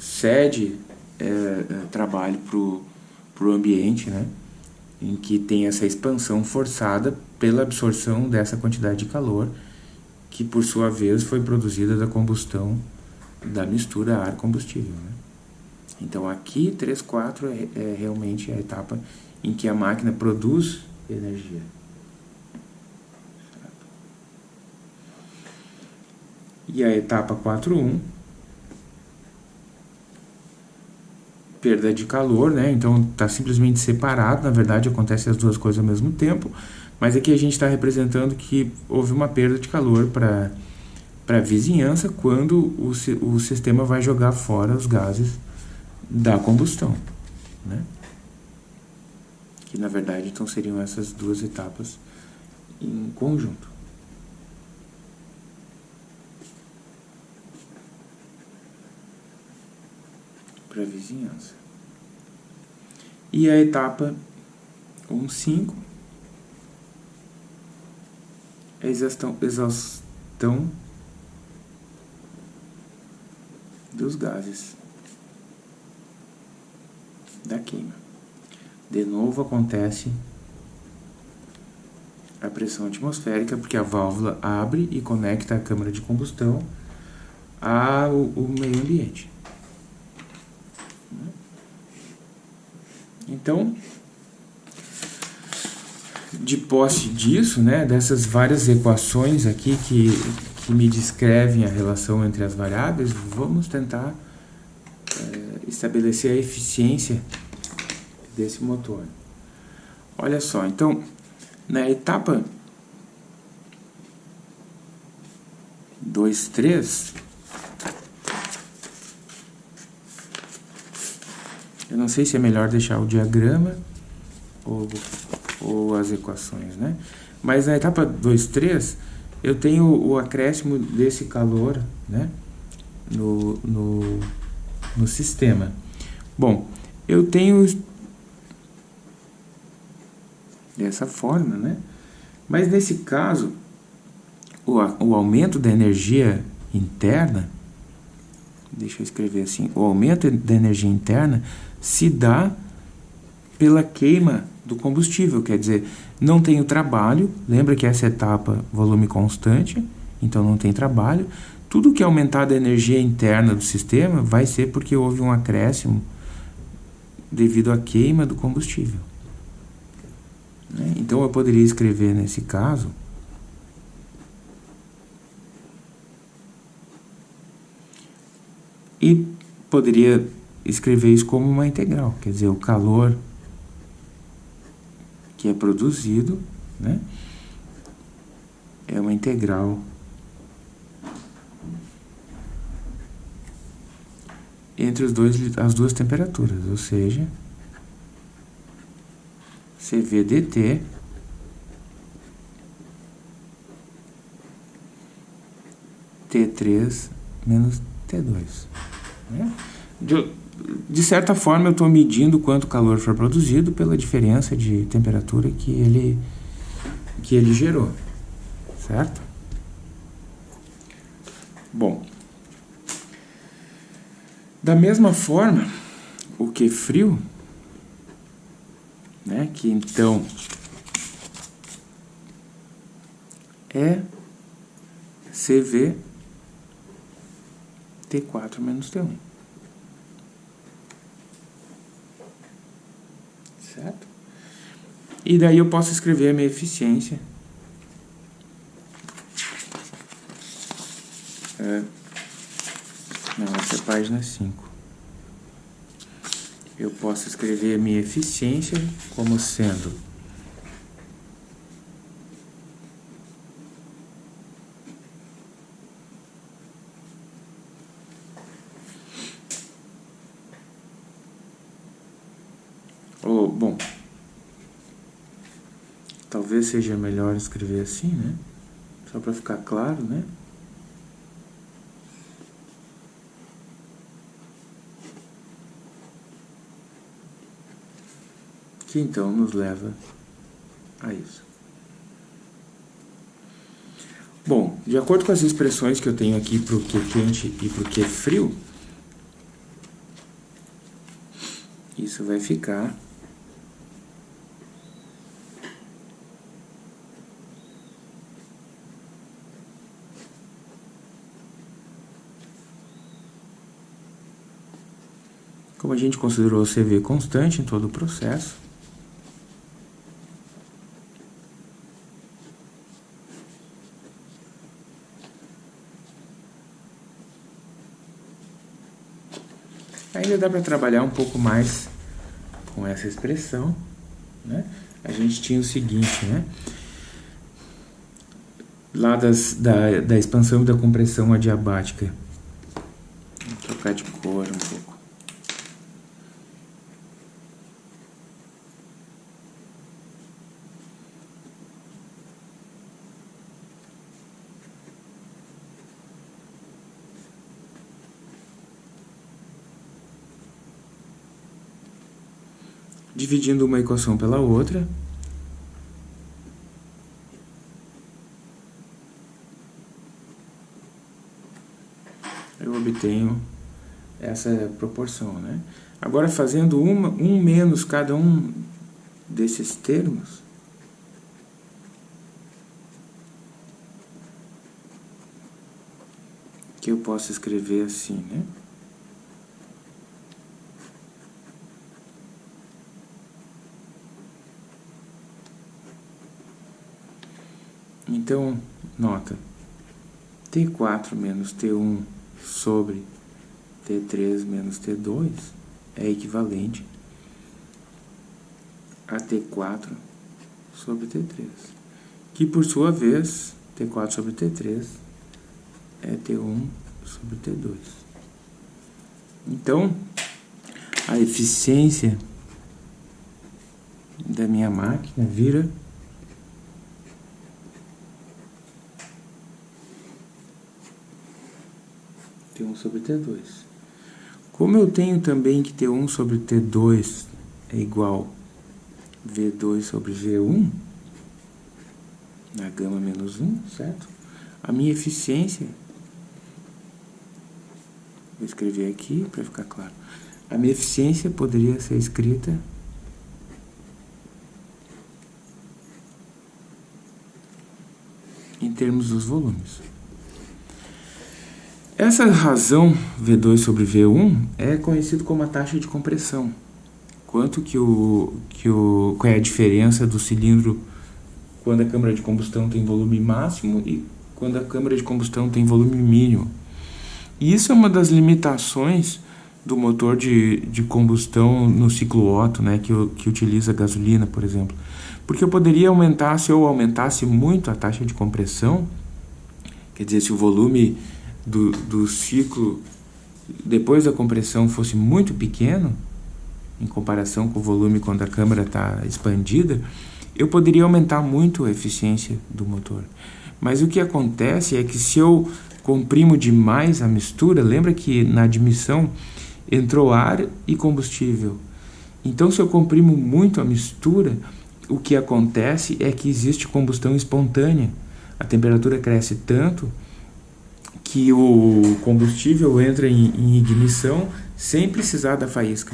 cede é, é, trabalho para o para o ambiente, né? em que tem essa expansão forçada pela absorção dessa quantidade de calor, que por sua vez foi produzida da combustão da mistura ar-combustível. Né? Então aqui 3, 4 é, é realmente a etapa em que a máquina produz energia. E a etapa 4.1 perda de calor, né? Então está simplesmente separado, na verdade acontece as duas coisas ao mesmo tempo, mas aqui a gente está representando que houve uma perda de calor para a vizinhança quando o, o sistema vai jogar fora os gases da combustão, né? Que na verdade então seriam essas duas etapas em conjunto. Para a vizinhança. E a etapa 1.5 é exaustão, exaustão dos gases da queima. De novo acontece a pressão atmosférica, porque a válvula abre e conecta a câmara de combustão ao, ao meio ambiente. Então, de posse disso, né, dessas várias equações aqui que, que me descrevem a relação entre as variáveis, vamos tentar é, estabelecer a eficiência desse motor. Olha só, então, na etapa 2, 3, Eu não sei se é melhor deixar o diagrama ou, ou as equações, né? Mas na etapa 2, 3, eu tenho o acréscimo desse calor, né? No, no, no sistema. Bom, eu tenho dessa forma, né? Mas nesse caso, o, o aumento da energia interna, deixa eu escrever assim, o aumento da energia interna se dá pela queima do combustível, quer dizer, não tem o trabalho, lembra que essa etapa volume constante, então não tem trabalho. Tudo que aumentar da energia interna do sistema vai ser porque houve um acréscimo devido à queima do combustível. Né? Então eu poderia escrever nesse caso e poderia escrever isso como uma integral, quer dizer, o calor que é produzido, né, é uma integral entre os dois, as duas temperaturas, ou seja, CV dt T3 menos T2. Né? De, de certa forma, eu estou medindo quanto calor foi produzido pela diferença de temperatura que ele, que ele gerou, certo? Bom, da mesma forma, o que frio, né, que então é CV T4 menos T1. certo? E daí eu posso escrever a minha eficiência. É, não, essa é a página 5. Eu posso escrever a minha eficiência como sendo Talvez seja melhor escrever assim, né? Só para ficar claro, né? Que então nos leva a isso. Bom, de acordo com as expressões que eu tenho aqui para o que é quente e para o que é frio, isso vai ficar Como a gente considerou o CV constante em todo o processo, ainda dá para trabalhar um pouco mais com essa expressão, né? A gente tinha o seguinte, né? Lá das, da, da expansão e da compressão adiabática. Vou trocar de cor um pouco. Dividindo uma equação pela outra. Eu obtenho essa proporção, né? Agora, fazendo uma, um menos cada um desses termos, que eu posso escrever assim, né? Então, nota, T4 menos T1 sobre T3 menos T2 é equivalente a T4 sobre T3, que por sua vez, T4 sobre T3 é T1 sobre T2. Então, a eficiência da minha máquina vira 1 sobre T2. Como eu tenho também que T1 sobre T2 é igual V2 sobre V1, na gama menos 1, certo? A minha eficiência, vou escrever aqui para ficar claro, a minha eficiência poderia ser escrita em termos dos volumes. Essa razão V2 sobre V1 é conhecido como a taxa de compressão. Quanto que o, que o, qual é a diferença do cilindro quando a câmara de combustão tem volume máximo e quando a câmara de combustão tem volume mínimo. E isso é uma das limitações do motor de, de combustão no ciclo Otto, né, que, que utiliza gasolina, por exemplo. Porque eu poderia aumentar, se eu aumentasse muito a taxa de compressão, quer dizer, se o volume do, do ciclo depois da compressão fosse muito pequeno, em comparação com o volume quando a câmara está expandida, eu poderia aumentar muito a eficiência do motor. Mas o que acontece é que se eu comprimo demais a mistura, lembra que na admissão entrou ar e combustível. Então, se eu comprimo muito a mistura, o que acontece é que existe combustão espontânea. A temperatura cresce tanto que o combustível entra em, em ignição sem precisar da faísca.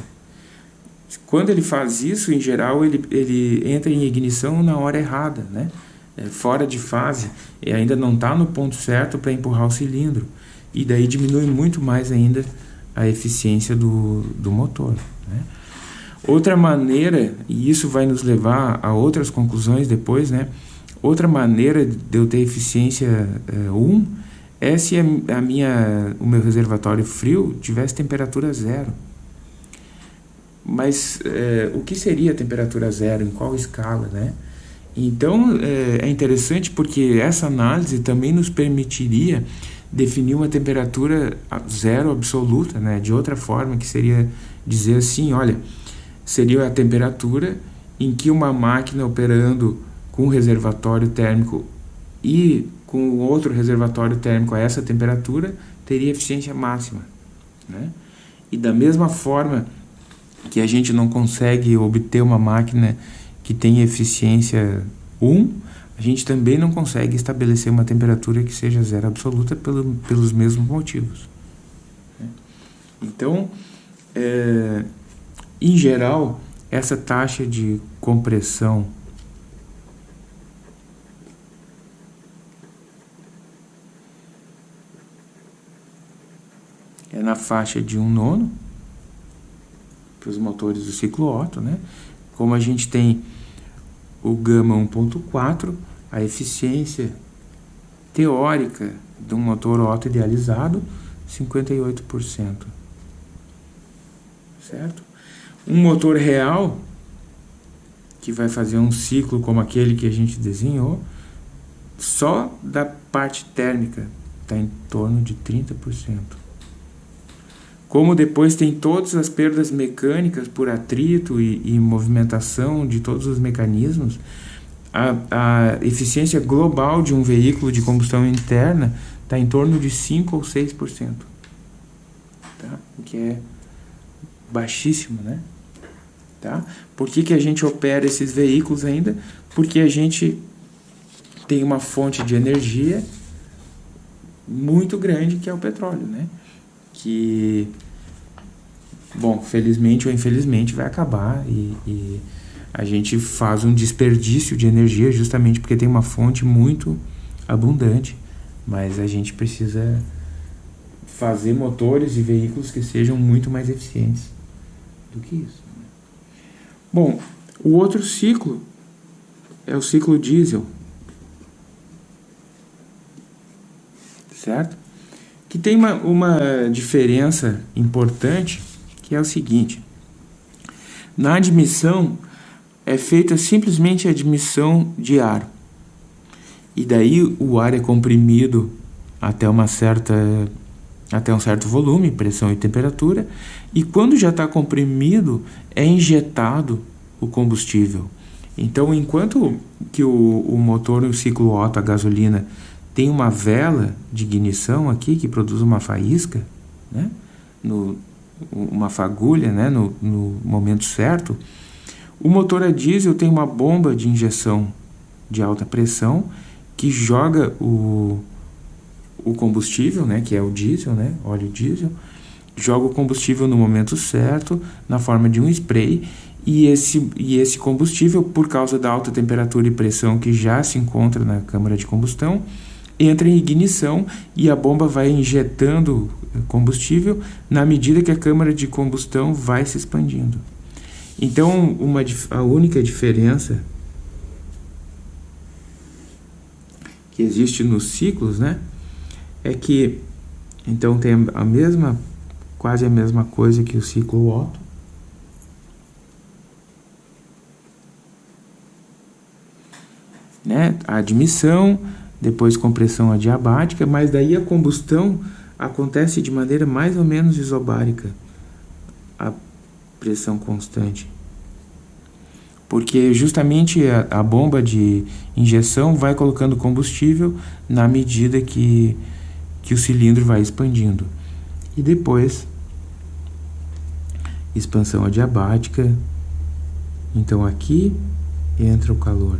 Quando ele faz isso, em geral, ele, ele entra em ignição na hora errada, né? É, fora de fase, e ainda não está no ponto certo para empurrar o cilindro. E daí diminui muito mais ainda a eficiência do, do motor. Né? Outra maneira, e isso vai nos levar a outras conclusões depois, né? outra maneira de eu ter eficiência 1 é, um, se a, a minha, o meu reservatório frio tivesse temperatura zero. Mas é, o que seria temperatura zero? Em qual escala, né? Então é, é interessante porque essa análise também nos permitiria definir uma temperatura zero absoluta, né? De outra forma, que seria dizer assim, olha, seria a temperatura em que uma máquina operando com reservatório térmico e com outro reservatório térmico a essa temperatura teria eficiência máxima, né? E da mesma forma que a gente não consegue obter uma máquina que tenha eficiência 1, a gente também não consegue estabelecer uma temperatura que seja zero absoluta pelo, pelos mesmos motivos. Então, é, em geral, essa taxa de compressão é na faixa de um nono, para os motores do ciclo Otto, né? Como a gente tem o gama 1.4, a eficiência teórica de um motor Otto idealizado, 58%. Certo? Um motor real, que vai fazer um ciclo como aquele que a gente desenhou, só da parte térmica está em torno de 30%. Como depois tem todas as perdas mecânicas por atrito e, e movimentação de todos os mecanismos, a, a, eficiência global de um veículo de combustão interna está em torno de 5 ou 6%. Tá? O que é baixíssimo, né? Tá? Por que, que a gente opera esses veículos ainda? Porque a gente tem uma fonte de energia muito grande que é o petróleo, né? Que, bom, felizmente ou infelizmente vai acabar e, e a gente faz um desperdício de energia justamente porque tem uma fonte muito abundante, mas a gente precisa fazer motores e veículos que sejam muito mais eficientes do que isso. Né? Bom, o outro ciclo é o ciclo diesel, certo? Que tem uma, uma diferença importante, que é o seguinte. Na admissão, é feita simplesmente a admissão de ar. E daí o ar é comprimido até uma certa até um certo volume, pressão e temperatura, e quando já está comprimido, é injetado o combustível. Então, enquanto que o, o motor no ciclo Otto, a gasolina, tem uma vela de ignição aqui que produz uma faísca, né? no, uma fagulha né? no, no momento certo. O motor a diesel tem uma bomba de injeção de alta pressão que joga o, o combustível, né? que é o diesel, né? óleo diesel, joga o combustível no momento certo, na forma de um spray, e esse, e esse combustível, por causa da alta temperatura e pressão que já se encontra na câmara de combustão, entra em ignição e a bomba vai injetando combustível na medida que a câmara de combustão vai se expandindo. Então, uma, a única diferença que existe nos ciclos, né, é que então tem a mesma, quase a mesma coisa que o ciclo Otto, né, a admissão, depois compressão adiabática, mas daí a combustão acontece de maneira mais ou menos isobárica, a pressão constante. Porque justamente a, a bomba de injeção vai colocando combustível na medida que, que o cilindro vai expandindo. E depois, expansão adiabática. Então aqui entra o calor.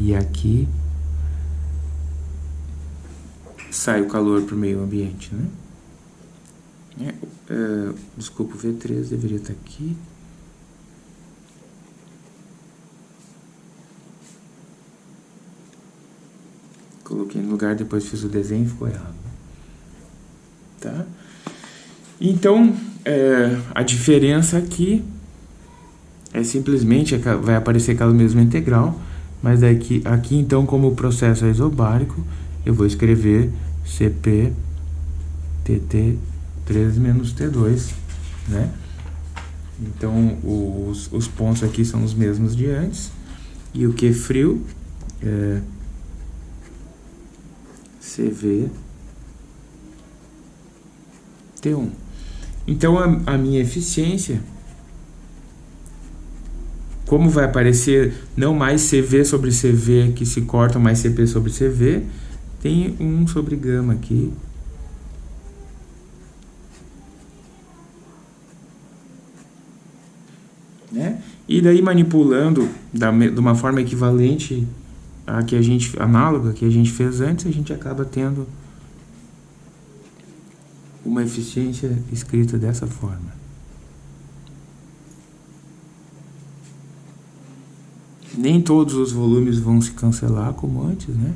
E aqui sai o calor para o meio ambiente, né? É, é, desculpa, o V3 deveria estar aqui. Coloquei no lugar, depois fiz o desenho e ficou errado. Tá? Então, é, a diferença aqui é simplesmente, vai aparecer aquela mesma integral, mas aqui, aqui então, como o processo é isobárico, eu vou escrever CP TT3 menos T2, né? Então, os, os pontos aqui são os mesmos de antes. E o que frio é CV T1. Então, a, a minha eficiência, como vai aparecer não mais CV sobre CV que se corta, mais CP sobre CV, tem um sobre gama aqui. Né? E daí manipulando da, de uma forma equivalente a que a gente análoga que a gente fez antes, a gente acaba tendo uma eficiência escrita dessa forma. Nem todos os volumes vão se cancelar como antes, né?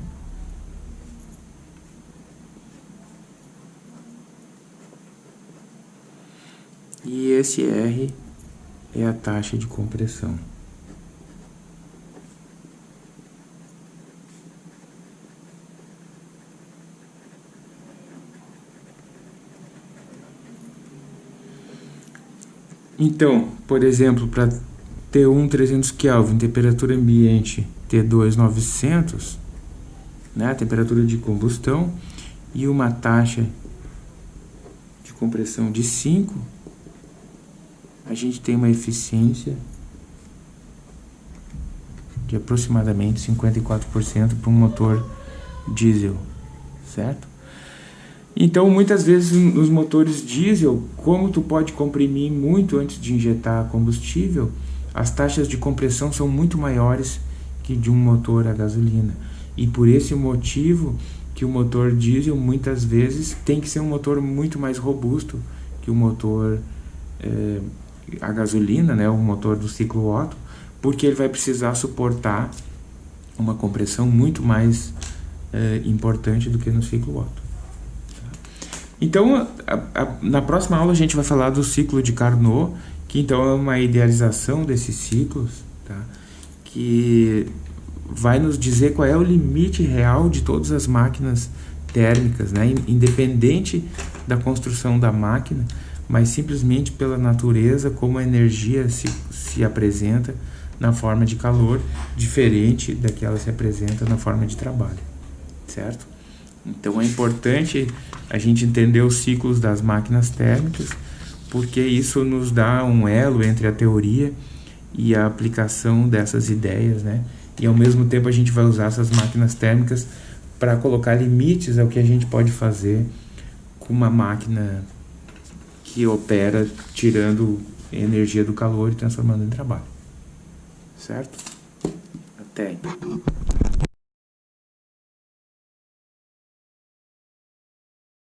E esse R é a taxa de compressão. Então, por exemplo, para T1 300 Kelvin, temperatura ambiente T2 900, né, temperatura de combustão, e uma taxa de compressão de 5, a gente tem uma eficiência de aproximadamente 54% para um motor diesel, certo? Então, muitas vezes nos motores diesel, como tu pode comprimir muito antes de injetar combustível, as taxas de compressão são muito maiores que de um motor a gasolina. E por esse motivo que o motor diesel muitas vezes tem que ser um motor muito mais robusto que o motor é, a gasolina, né, o motor do ciclo Otto, porque ele vai precisar suportar uma compressão muito mais é, importante do que no ciclo Otto. Então, a, a, na próxima aula a gente vai falar do ciclo de Carnot, que então é uma idealização desses ciclos, tá? que vai nos dizer qual é o limite real de todas as máquinas térmicas, né? independente da construção da máquina, mas simplesmente pela natureza, como a energia se, se apresenta na forma de calor, diferente da que se apresenta na forma de trabalho, certo? Então é importante a gente entender os ciclos das máquinas térmicas, porque isso nos dá um elo entre a teoria e a aplicação dessas ideias, né? E ao mesmo tempo a gente vai usar essas máquinas térmicas para colocar limites ao que a gente pode fazer com uma máquina que opera tirando energia do calor e transformando em trabalho. Certo? Até.